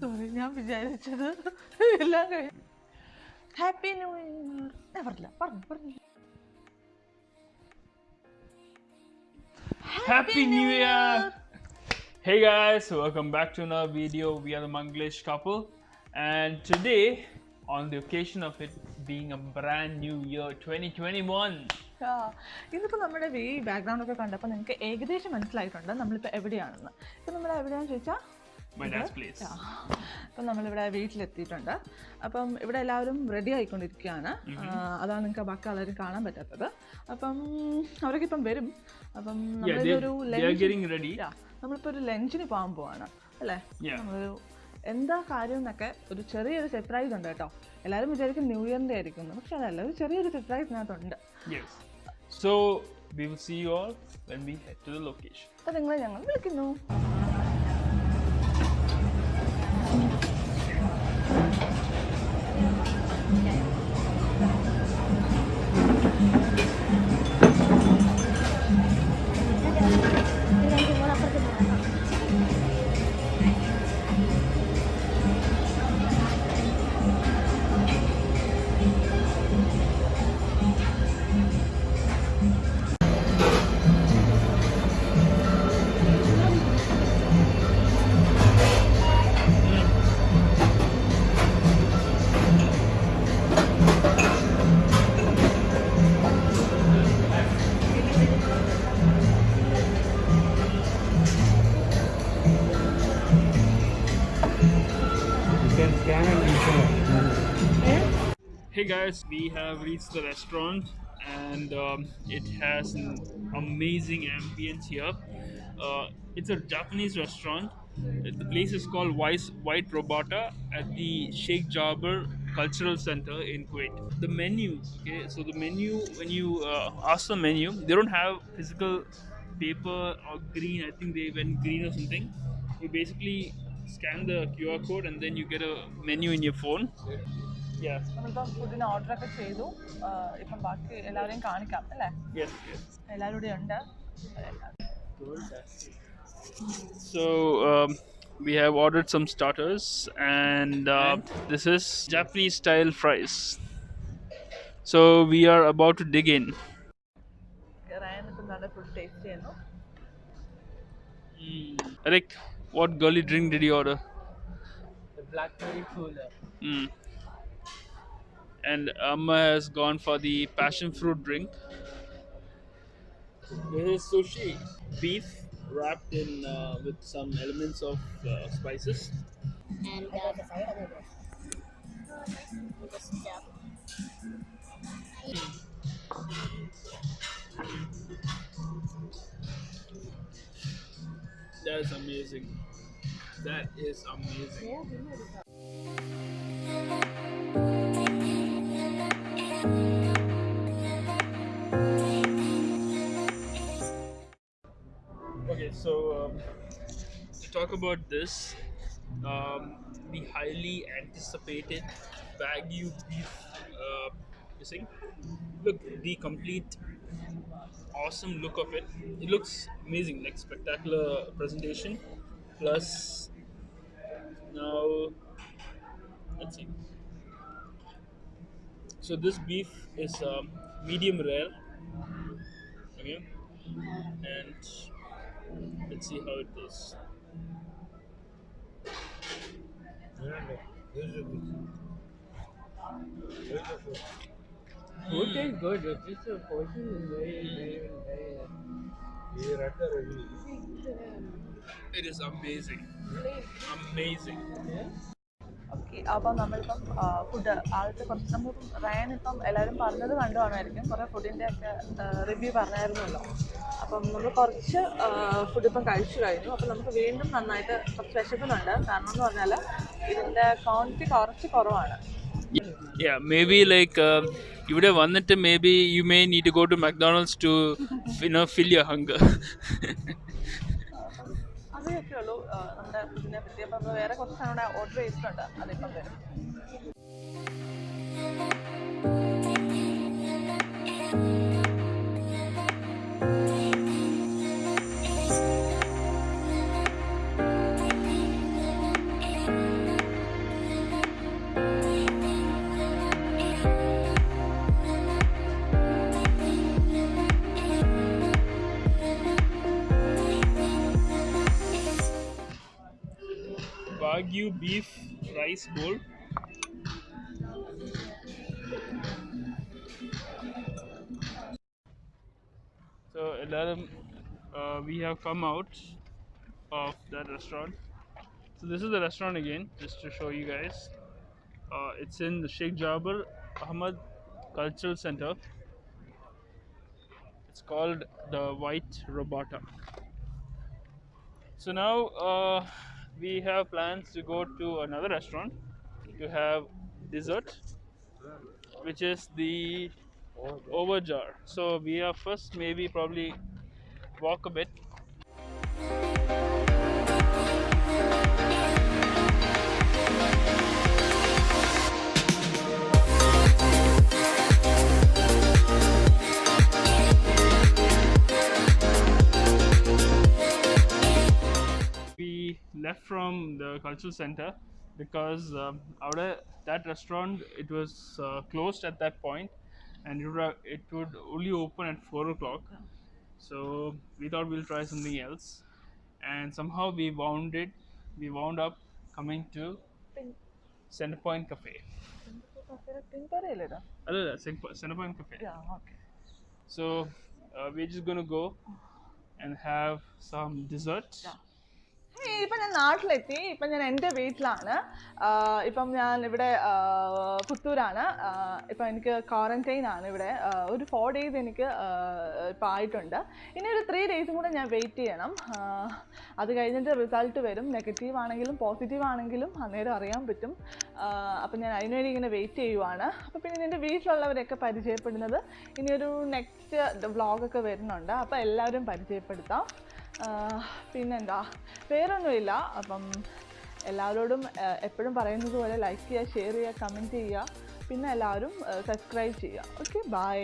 Sorry ഞാൻ വിചാരിച്ചത് എല്ലാം കഴിഞ്ഞു ഹാപ്പി ന്യൂ ഇയർ പറഞ്ഞില്ല പറഞ്ഞു പറഞ്ഞു Happy New Year! Hey guys, welcome back to another video. We are the Manglish couple, and today, on the occasion of it being a brand new year 2021, ആ, നമ്മുടെ ഈ ബാക്ക്ഗ്രൗണ്ട് ഒക്കെ കണ്ടപ്പോൾ നിങ്ങൾക്ക് ഏകദേശം മനസ്സിലായിട്ടുണ്ട് നമ്മളിപ്പോൾ എവിടെയാണെന്ന് ഇപ്പം നമ്മൾ എവിടെയാണെന്ന് ചോദിച്ചാൽ. അപ്പം നമ്മളിവിടെ വീട്ടിലെത്തിയിട്ടുണ്ട്. അപ്പം ഇവിടെ എല്ലാവരും റെഡി ആയിക്കൊണ്ടിരിക്കുകയാണ്. അതാണ് നിങ്ങൾക്ക് ബാക്കി ആളുകൾ കാണാൻ പറ്റാത്തത്. അപ്പം അവരൊക്കെ ഇപ്പം വരും. അപ്പം നമ്മളൊരു. നമ്മളിപ്പോൾ ഒരു ലഞ്ചിന് പോകാൻ പോവാണ്. അല്ലേ. നമ്മളൊരു എന്താ കാര്യം എന്നൊക്കെ ഒരു ചെറിയൊരു സർപ്രൈസ് ഉണ്ട് കേട്ടോ. എല്ലാവരും വിചാരിക്കും ന്യൂ ഇയറിന്റെ ആയിരിക്കും. പക്ഷെ അതല്ല ഒരു ചെറിയൊരു സർപ്രൈസ് ഇതിനകത്തുണ്ട്. So will see you see when we head to the location അപ്പോൾ നിങ്ങളെ ഞങ്ങൾ വിളിക്കുന്നു. Hey guys, we have reached the restaurant and um, it has an amazing ambience here. Uh, it's a Japanese restaurant. The place is called White, White Robata at the Sheikh Jaber Cultural Center in Kuwait. The menu, okay, so the menu, when you uh, ask the menu, they don't have physical paper or green. I think they went green or something. You basically scan the QR code and then you get a menu in your phone. Yeah. നമ്മളിപ്പം ഫുഡിന് ഓർഡറൊക്കെ ചെയ്തു ആ, ഇപ്പം ബാക്കി എല്ലാവരെയും കാണിക്കാം അല്ലേ Yes, yes. എല്ലാവരും ഇവിടെ ഉണ്ട് So um, we have ordered some starters, and uh, this is Japanese style fries. So we are about to dig in. Rayan ഇപ്പം നല്ല ഫുഡ് ടേസ്റ്റ് ചെയ്യുന്നു Eric, what gully drink did you order? The blackberry cooler. Mm. And Amma has gone for the passion fruit drink. This is sushi, beef wrapped in uh, with some elements of uh, spices. and uh, the side of the roof. Just That is amazing. That is amazing. So um, to talk about this, um, the highly anticipated Wagyu beef uh, missing. Look, the complete awesome look of it. It looks amazing, like spectacular presentation. Plus, now let's see. So this beef is um, medium rare. Okay, and Let's see how it tastes. Food tastes good, it's just the portion is very, very, very. It is amazing. Amazing. Yeah? അപ്പം നമ്മളിപ്പം food ആദ്യത്തെ കുറച്ച് നമ്മളിപ്പം റയൻ ഇപ്പം എല്ലാവരും പറഞ്ഞത് കണ്ടു കാണുമായിരിക്കും കുറേ ഫുഡിന്റെ ഒക്കെ റിവ്യൂ പറഞ്ഞായിരുന്നല്ലോ. അപ്പം നമ്മൾ കുറച്ച് ഫുഡ് ഇപ്പം കഴിച്ചു കഴിഞ്ഞു. അപ്പം നമുക്ക് വീണ്ടും നന്നായിട്ട് കുറച്ച് വിശക്കുന്നുണ്ട്. കാരണം എന്ന് പറഞ്ഞാൽ ഇതിന്റെ ക്വാണ്ടിറ്റി കുറച്ച് കുറവാണ്. Yeah, maybe like ഇവിടെ വന്നിട്ട് maybe you may Maybe you may need to go to your to, അതൊക്കെ ഉള്ളൂ നമ്മുടെ ഇതിനെ പറ്റി. അപ്പം വേറെ കുറച്ച് നമ്മുടെ ഓർഡർ ചെയ്തിട്ടുണ്ട്. അതിപ്പം വരും. Thank you. Wagyu beef rice bowl. So, Alarum, uh, we have come out of that restaurant. So, this is the restaurant again, just to show you guys. Uh, it's in the Sheikh Jabir Ahmad Cultural Center. It's called the White Robata. So now uh, we have plans to go to another restaurant to have dessert, which is the Overjar. So we are first maybe probably walk a bit. the cultural center because um, out of that restaurant it was uh, closed at that point and it would, it would only open at 4 o'clock. So we thought we'll try something else and somehow we wound it we wound up coming to center point cafe. ಅಲ್ಲ center point we're just gonna go and have some dessert. Yeah. ഇപ്പം ഞാൻ നാട്ടിലെത്തി. ഇപ്പം ഞാൻ എന്റെ വീട്ടിലാണ്. ഇപ്പം ഞാൻ ഇവിടെ പുത്തൂരാണ്. ഇപ്പം എനിക്ക് ക്വാറന്റൈൻ ആണ് ഇവിടെ. ഒരു ഫോർ ഡേയ്സ് എനിക്ക് ഇപ്പം ആയിട്ടുണ്ട്. ഇനി ഒരു ത്രീ ഡേയ്സും കൂടെ ഞാൻ വെയിറ്റ് ചെയ്യണം. അത് കഴിഞ്ഞിട്ട് റിസൾട്ട് വരും. നെഗറ്റീവ് ആണെങ്കിലും പോസിറ്റീവ് ആണെങ്കിലും അന്നേരം അറിയാൻ പറ്റും. അപ്പം ഞാൻ അതിനുവേണ്ടി ഇങ്ങനെ വെയിറ്റ് ചെയ്യുവാണ്. അപ്പം പിന്നെ എന്റെ വീട്ടിലുള്ളവരെയൊക്കെ പരിചയപ്പെടുന്നത് ഇനി ഒരു നെക്സ്റ്റ് വ്ളോഗൊക്കെ വരുന്നുണ്ട്. അപ്പോൾ എല്ലാവരും പരിചയപ്പെടുത്താം. പിന്നെന്താ? വേറൊന്നുമില്ല. അപ്പം എല്ലാവരോടും എപ്പോഴും പറയുന്നത് പോലെ ലൈക്ക് ചെയ്യുക ഷെയർ ചെയ്യുക കമന്റ് ചെയ്യുക. പിന്നെ എല്ലാവരും സബ്സ്ക്രൈബ് ചെയ്യുക. Okay bye